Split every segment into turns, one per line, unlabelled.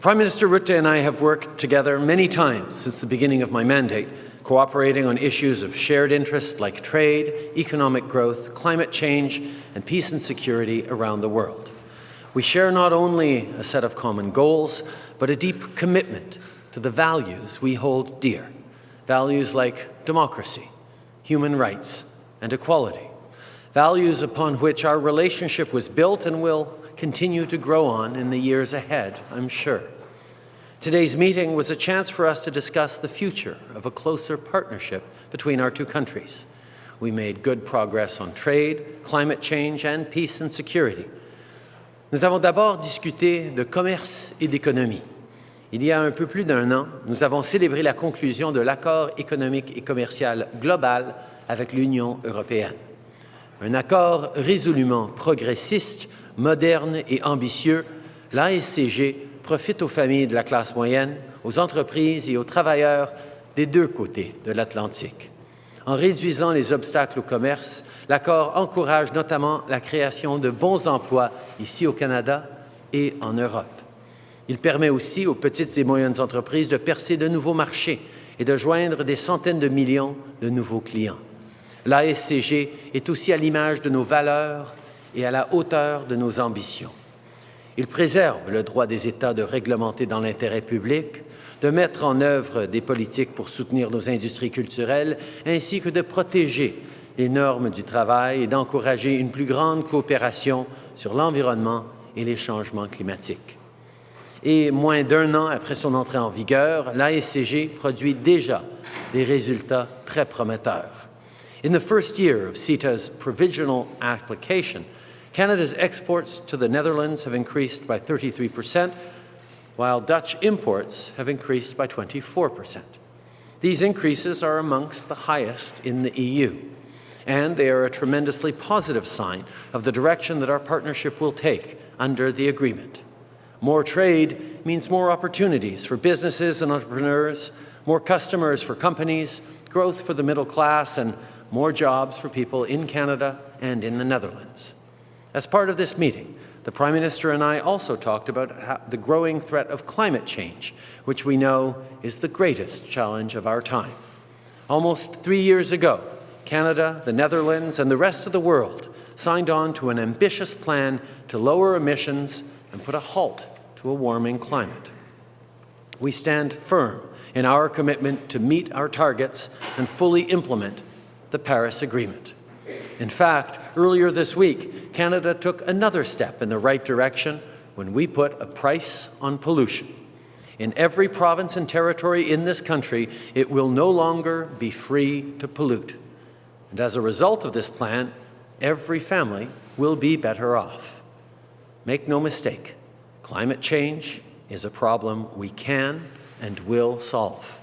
Prime Minister Rutte and I have worked together many times since the beginning of my mandate, cooperating on issues of shared interest like trade, economic growth, climate change, and peace and security around the world. We share not only a set of common goals, but a deep commitment to the values we hold dear, values like democracy, human rights, and equality, values upon which our relationship was built and will continue to grow on in the years ahead, I'm sure. Today's meeting was a chance for us to discuss the future of a closer partnership between our two countries. We made good progress on trade, climate change, and peace and security. Nous avons d'abord discuté de commerce et d'économie. Il y a un peu plus d'un an, nous avons célébré la conclusion de l'accord économique et commercial global avec l'Union européenne. Un accord résolument progressiste moderne et ambitieux, l'ASCG profite aux familles de la classe moyenne, aux entreprises et aux travailleurs des deux côtés de l'Atlantique. En réduisant les obstacles au commerce, l'accord encourage notamment la création de bons emplois ici au Canada et en Europe. Il permet aussi aux petites et moyennes entreprises de percer de nouveaux marchés et de joindre des centaines de millions de nouveaux clients. L'ASCG est aussi à l'image de nos valeurs et à la hauteur de nos ambitions. Il préserve le droit des États de réglementer dans l'intérêt public, de mettre en œuvre des politiques pour soutenir nos industries culturelles, ainsi que de protéger les normes du travail et d'encourager une plus grande coopération sur l'environnement et les changements climatiques. Et moins d'un an après son entrée en vigueur, l'ASCG produit déjà des résultats très prometteurs. In the first year of CETA's provisional application, Canada's exports to the Netherlands have increased by 33%, while Dutch imports have increased by 24%. These increases are amongst the highest in the EU, and they are a tremendously positive sign of the direction that our partnership will take under the agreement. More trade means more opportunities for businesses and entrepreneurs, more customers for companies, growth for the middle class, and more jobs for people in Canada and in the Netherlands. As part of this meeting, the Prime Minister and I also talked about the growing threat of climate change, which we know is the greatest challenge of our time. Almost three years ago, Canada, the Netherlands, and the rest of the world signed on to an ambitious plan to lower emissions and put a halt to a warming climate. We stand firm in our commitment to meet our targets and fully implement the Paris Agreement. In fact, earlier this week, Canada took another step in the right direction when we put a price on pollution. In every province and territory in this country, it will no longer be free to pollute. And as a result of this plan, every family will be better off. Make no mistake, climate change is a problem we can and will solve.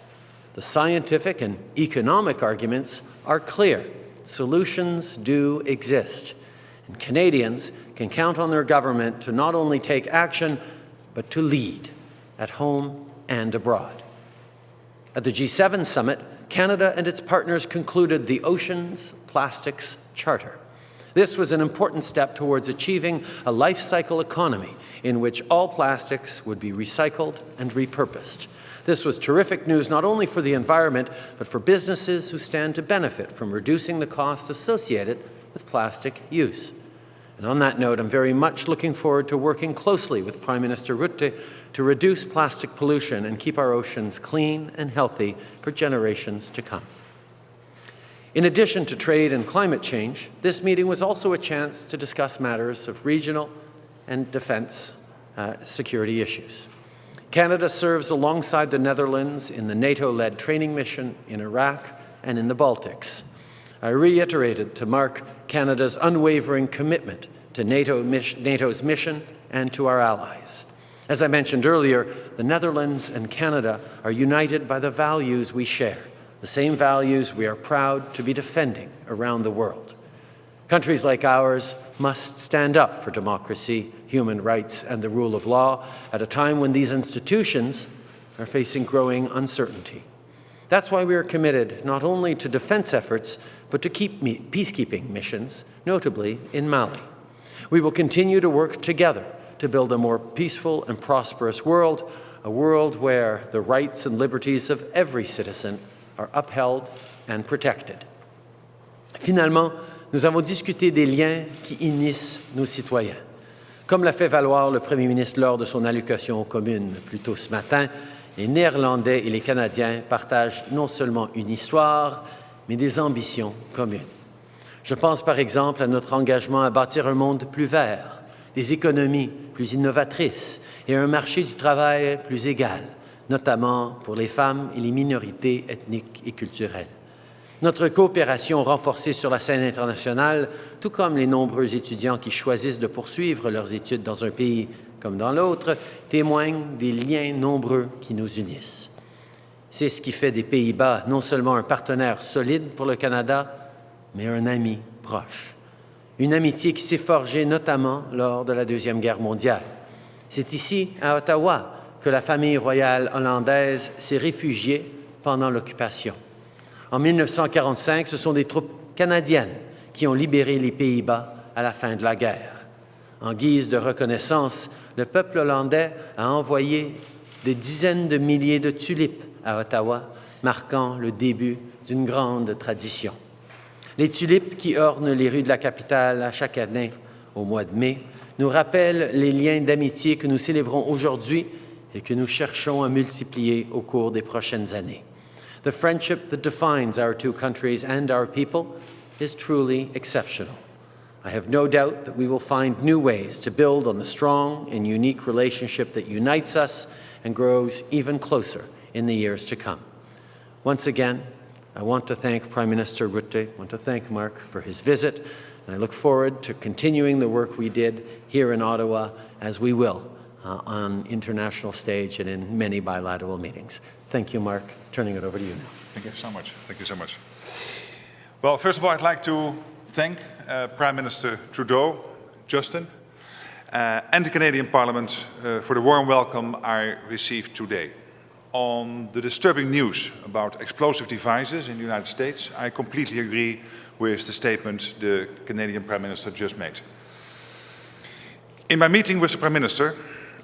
The scientific and economic arguments are clear solutions do exist. And Canadians can count on their government to not only take action, but to lead at home and abroad. At the G7 summit, Canada and its partners concluded the Oceans Plastics Charter. This was an important step towards achieving a life cycle economy in which all plastics would be recycled and repurposed. This was terrific news not only for the environment, but for businesses who stand to benefit from reducing the costs associated with plastic use. And on that note, I'm very much looking forward to working closely with Prime Minister Rutte to reduce plastic pollution and keep our oceans clean and healthy for generations to come. In addition to trade and climate change, this meeting was also a chance to discuss matters of regional and defence uh, security issues. Canada serves alongside the Netherlands in the NATO-led training mission in Iraq and in the Baltics. I reiterated to Mark Canada's unwavering commitment to NATO NATO's mission and to our allies. As I mentioned earlier, the Netherlands and Canada are united by the values we share, the same values we are proud to be defending around the world. Countries like ours must stand up for democracy, human rights, and the rule of law at a time when these institutions are facing growing uncertainty. That's why we are committed not only to defense efforts, but to keep peacekeeping missions, notably in Mali. We will continue to work together to build a more peaceful and prosperous world, a world where the rights and liberties of every citizen are upheld and protected. Finalement, nous avons discuté des liens qui unissent nos citoyens. Comme l'a fait valoir le premier ministre lors de son allocution aux communes plus tôt ce matin, les Néerlandais et les Canadiens partagent non seulement une histoire, mais des ambitions communes. Je pense par exemple à notre engagement à bâtir un monde plus vert, des économies plus innovatrices et un marché du travail plus égal, notamment pour les femmes et les minorités ethniques et culturelles. Notre coopération renforcée sur la scène internationale, tout comme les nombreux étudiants qui choisissent de poursuivre leurs études dans un pays comme dans l'autre, témoigne des liens nombreux qui nous unissent. C'est ce qui fait des Pays-Bas non seulement un partenaire solide pour le Canada, mais un ami proche. Une amitié qui s'est forgée notamment lors de la Deuxième Guerre mondiale. C'est ici, à Ottawa, que la famille royale hollandaise s'est réfugiée pendant l'occupation. En 1945, ce sont des troupes canadiennes qui ont libéré les Pays-Bas à la fin de la guerre. En guise de reconnaissance, le peuple hollandais a envoyé des dizaines de milliers de tulipes à Ottawa, marquant le début d'une grande tradition. Les tulipes qui ornent les rues de la capitale à chaque année au mois de mai nous rappellent les liens d'amitié que nous célébrons aujourd'hui et que nous cherchons à multiplier au cours des prochaines années. The friendship that defines our two countries and our people is truly exceptional. I have no doubt that we will find new ways to build on the strong and unique relationship that unites us and grows even closer in the years to come. Once again, I want to thank Prime Minister Rutte, I want to thank Mark for his visit, and I look forward to continuing the work we did here in Ottawa as we will uh, on international stage and in many bilateral meetings. Thank you, Mark. Turning it over to you now.
Thank you so much. Thank you so much. Well, first of all, I'd like to thank uh, Prime Minister Trudeau, Justin, uh, and the Canadian Parliament uh, for the warm welcome I received today. On the disturbing news about explosive devices in the United States, I completely agree with the statement the Canadian Prime Minister just made. In my meeting with the Prime Minister,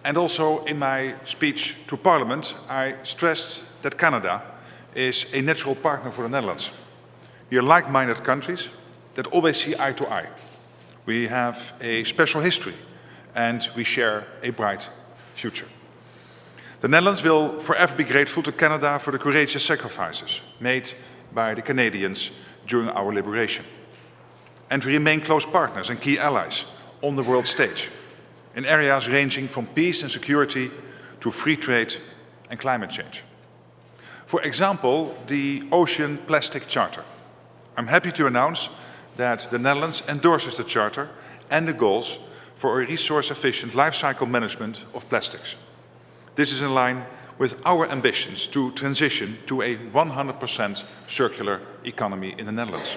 and also in my speech to Parliament, I stressed that Canada is a natural partner for the Netherlands. We are like-minded countries that always see eye to eye. We have a special history and we share a bright future. The Netherlands will forever be grateful to Canada for the courageous sacrifices made by the Canadians during our liberation. And we remain close partners and key allies on the world stage in areas ranging from peace and security to free trade and climate change. For example, the Ocean Plastic Charter. I'm happy to announce that the Netherlands endorses the Charter and the goals for a resource-efficient life cycle management of plastics. This is in line with our ambitions to transition to a 100% circular economy in the Netherlands.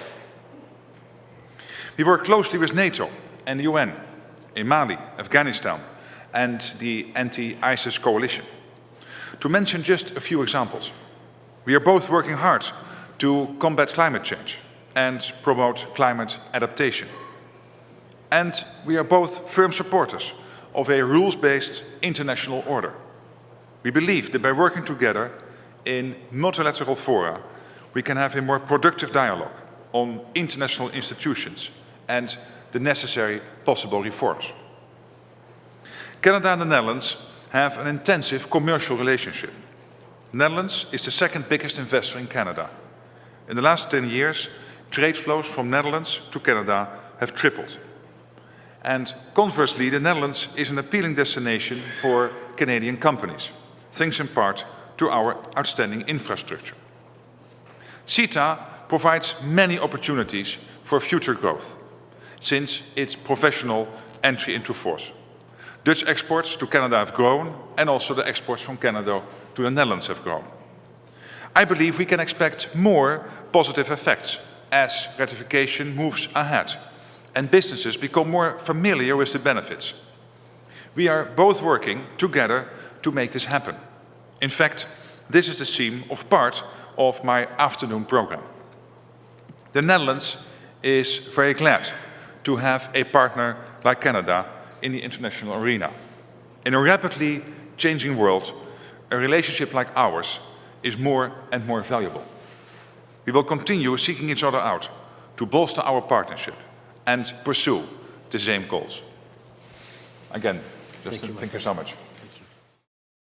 We work closely with NATO and the UN in Mali, Afghanistan, and the anti-ISIS coalition. To mention just a few examples, we are both working hard to combat climate change and promote climate adaptation. And we are both firm supporters of a rules-based international order. We believe that by working together in multilateral fora, we can have a more productive dialogue on international institutions and the necessary possible reforms. Canada and the Netherlands have an intensive commercial relationship. Netherlands is the second biggest investor in Canada. In the last 10 years, trade flows from Netherlands to Canada have tripled. And conversely, the Netherlands is an appealing destination for Canadian companies, thanks in part to our outstanding infrastructure. CETA provides many opportunities for future growth since its professional entry into force. Dutch exports to Canada have grown and also the exports from Canada to the Netherlands have grown. I believe we can expect more positive effects as ratification moves ahead and businesses become more familiar with the benefits. We are both working together to make this happen. In fact, this is the theme of part of my afternoon program. The Netherlands is very glad to have a partner like Canada in the international arena. In a rapidly changing world, a relationship like ours is more and more valuable. We will continue seeking each other out to bolster our partnership and pursue the same goals. Again, Justin, thank you so much.